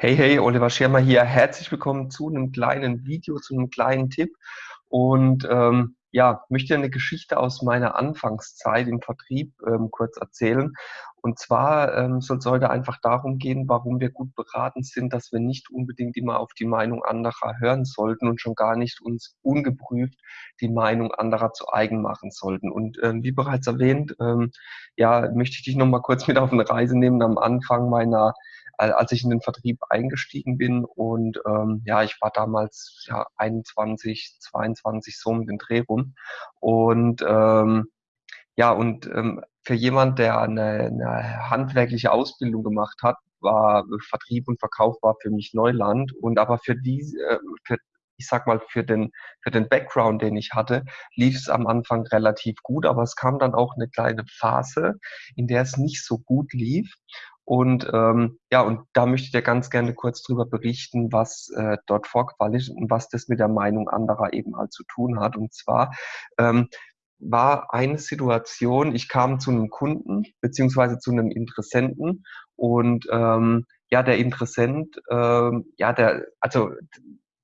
Hey, hey, Oliver Schirmer hier. Herzlich willkommen zu einem kleinen Video, zu einem kleinen Tipp. Und ähm, ja, möchte eine Geschichte aus meiner Anfangszeit im Vertrieb ähm, kurz erzählen. Und zwar ähm, soll es heute einfach darum gehen, warum wir gut beraten sind, dass wir nicht unbedingt immer auf die Meinung anderer hören sollten und schon gar nicht uns ungeprüft die Meinung anderer zu eigen machen sollten. Und ähm, wie bereits erwähnt, ähm, ja, möchte ich dich noch mal kurz mit auf eine Reise nehmen am Anfang meiner als ich in den Vertrieb eingestiegen bin. Und ähm, ja, ich war damals ja 21, 22 so um den Dreh rum. Und ähm, ja, und ähm, für jemand, der eine, eine handwerkliche Ausbildung gemacht hat, war Vertrieb und Verkauf war für mich Neuland. Und aber für die, äh, für, ich sag mal, für den, für den Background, den ich hatte, lief es am Anfang relativ gut, aber es kam dann auch eine kleine Phase, in der es nicht so gut lief. Und ähm, ja, und da möchte ich dir ganz gerne kurz drüber berichten, was äh, dort vorgefallen ist und was das mit der Meinung anderer eben halt zu tun hat. Und zwar ähm, war eine Situation, ich kam zu einem Kunden beziehungsweise zu einem Interessenten und ähm, ja, der Interessent, ähm, ja, der, also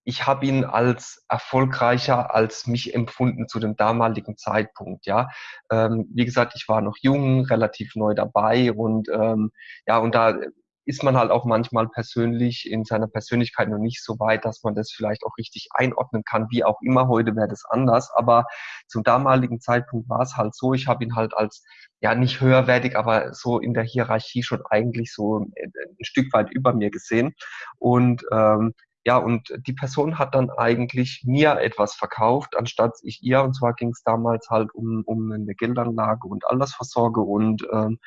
ich habe ihn als erfolgreicher als mich empfunden zu dem damaligen Zeitpunkt. Ja, ähm, wie gesagt, ich war noch jung, relativ neu dabei und ähm, ja, und da ist man halt auch manchmal persönlich in seiner Persönlichkeit noch nicht so weit, dass man das vielleicht auch richtig einordnen kann. Wie auch immer, heute wäre das anders. Aber zum damaligen Zeitpunkt war es halt so, ich habe ihn halt als, ja, nicht höherwertig, aber so in der Hierarchie schon eigentlich so ein Stück weit über mir gesehen. Und ähm, ja, und die Person hat dann eigentlich mir etwas verkauft, anstatt ich ihr. Und zwar ging es damals halt um, um eine Geldanlage und Altersvorsorge. Und ähm,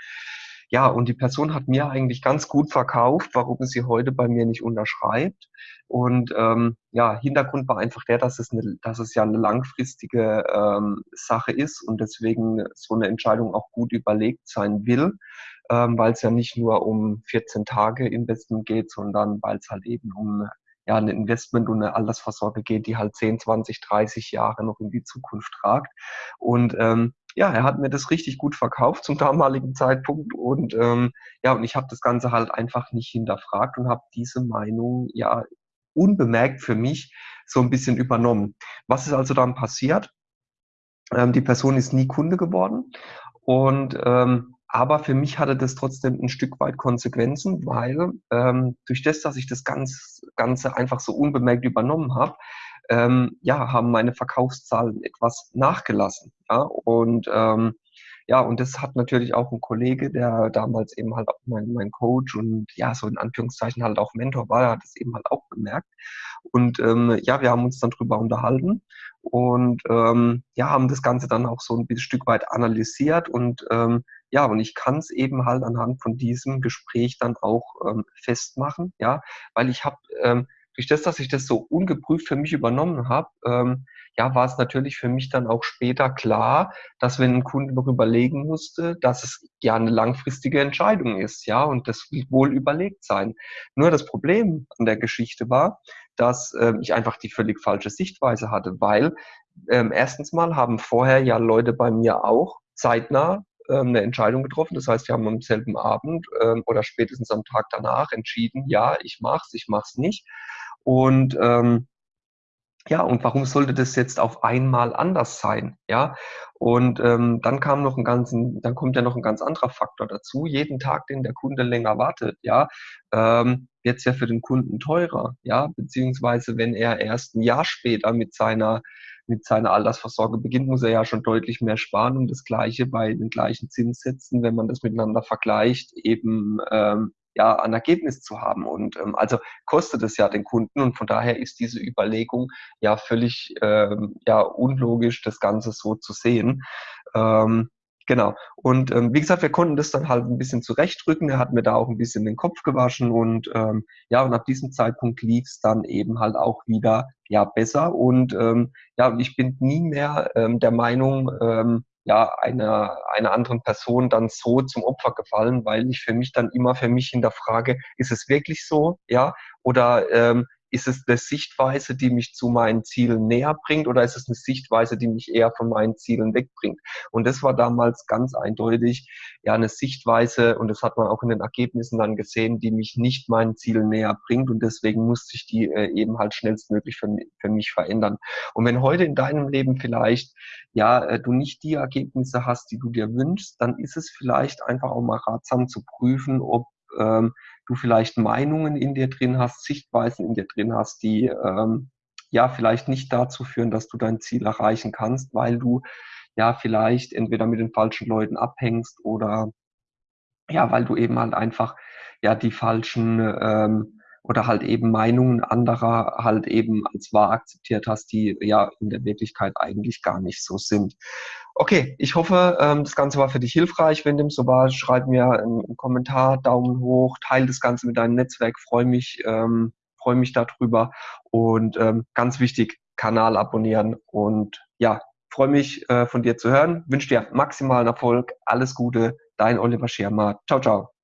ja, und die Person hat mir eigentlich ganz gut verkauft, warum sie heute bei mir nicht unterschreibt. Und ähm, ja, Hintergrund war einfach der, dass es, eine, dass es ja eine langfristige ähm, Sache ist und deswegen so eine Entscheidung auch gut überlegt sein will, ähm, weil es ja nicht nur um 14 Tage Investment geht, sondern weil es halt eben um ja, ein Investment und eine Altersvorsorge geht, die halt 10, 20, 30 Jahre noch in die Zukunft tragt. Und ähm, ja, er hat mir das richtig gut verkauft zum damaligen Zeitpunkt und ähm, ja, und ich habe das Ganze halt einfach nicht hinterfragt und habe diese Meinung ja unbemerkt für mich so ein bisschen übernommen. Was ist also dann passiert? Ähm, die Person ist nie Kunde geworden und ähm, aber für mich hatte das trotzdem ein Stück weit Konsequenzen, weil ähm, durch das, dass ich das ganz, Ganze einfach so unbemerkt übernommen habe, ähm, ja, haben meine Verkaufszahlen etwas nachgelassen. Ja? Und ähm, ja, und das hat natürlich auch ein Kollege, der damals eben halt auch mein, mein Coach und ja, so in Anführungszeichen halt auch Mentor war, der hat es eben halt auch bemerkt. Und ähm, ja, wir haben uns dann drüber unterhalten und ähm, ja, haben das Ganze dann auch so ein bisschen Stück weit analysiert und ähm, ja, und ich kann es eben halt anhand von diesem Gespräch dann auch ähm, festmachen, ja, weil ich habe ähm, durch das, dass ich das so ungeprüft für mich übernommen habe, ähm, ja, war es natürlich für mich dann auch später klar, dass wenn ein Kunde noch überlegen musste, dass es ja eine langfristige Entscheidung ist, ja, und das will wohl überlegt sein. Nur das Problem an der Geschichte war, dass ähm, ich einfach die völlig falsche Sichtweise hatte, weil ähm, erstens mal haben vorher ja Leute bei mir auch zeitnah eine Entscheidung getroffen. Das heißt, wir haben am selben Abend ähm, oder spätestens am Tag danach entschieden, ja, ich mach's, ich mach's nicht. Und ähm, ja, und warum sollte das jetzt auf einmal anders sein? Ja, und ähm, dann kam noch ein ganzen, dann kommt ja noch ein ganz anderer Faktor dazu. Jeden Tag, den der Kunde länger wartet, ja, ähm, wird es ja für den Kunden teurer, ja, beziehungsweise wenn er erst ein Jahr später mit seiner mit seiner Altersvorsorge beginnt, muss er ja schon deutlich mehr sparen und das Gleiche bei den gleichen Zinssätzen, wenn man das miteinander vergleicht, eben ähm, ja, ein Ergebnis zu haben. Und ähm, also kostet es ja den Kunden und von daher ist diese Überlegung ja völlig ähm, ja, unlogisch, das Ganze so zu sehen. Ähm, Genau. Und ähm, wie gesagt, wir konnten das dann halt ein bisschen zurechtrücken. Er hat mir da auch ein bisschen den Kopf gewaschen und ähm, ja, und ab diesem Zeitpunkt lief es dann eben halt auch wieder ja besser. Und ähm, ja, und ich bin nie mehr ähm, der Meinung, ähm, ja, einer, einer anderen Person dann so zum Opfer gefallen, weil ich für mich dann immer für mich hinterfrage, ist es wirklich so, ja, oder ähm, ist es eine Sichtweise, die mich zu meinen Zielen näher bringt oder ist es eine Sichtweise, die mich eher von meinen Zielen wegbringt? Und das war damals ganz eindeutig ja eine Sichtweise und das hat man auch in den Ergebnissen dann gesehen, die mich nicht meinen Zielen näher bringt und deswegen musste ich die äh, eben halt schnellstmöglich für, für mich verändern. Und wenn heute in deinem Leben vielleicht ja äh, du nicht die Ergebnisse hast, die du dir wünschst, dann ist es vielleicht einfach auch mal ratsam zu prüfen, ob ähm, du vielleicht Meinungen in dir drin hast, Sichtweisen in dir drin hast, die ähm, ja vielleicht nicht dazu führen, dass du dein Ziel erreichen kannst, weil du ja vielleicht entweder mit den falschen Leuten abhängst oder ja, weil du eben halt einfach ja die falschen ähm, oder halt eben Meinungen anderer halt eben als wahr akzeptiert hast, die ja in der Wirklichkeit eigentlich gar nicht so sind. Okay, ich hoffe, ähm, das Ganze war für dich hilfreich. Wenn dem so war, schreib mir einen Kommentar, Daumen hoch, teile das Ganze mit deinem Netzwerk, freue mich, ähm, freue mich darüber und ähm, ganz wichtig, Kanal abonnieren und ja, freue mich äh, von dir zu hören, wünsche dir maximalen Erfolg, alles Gute, dein Oliver Schirmer. Ciao, ciao.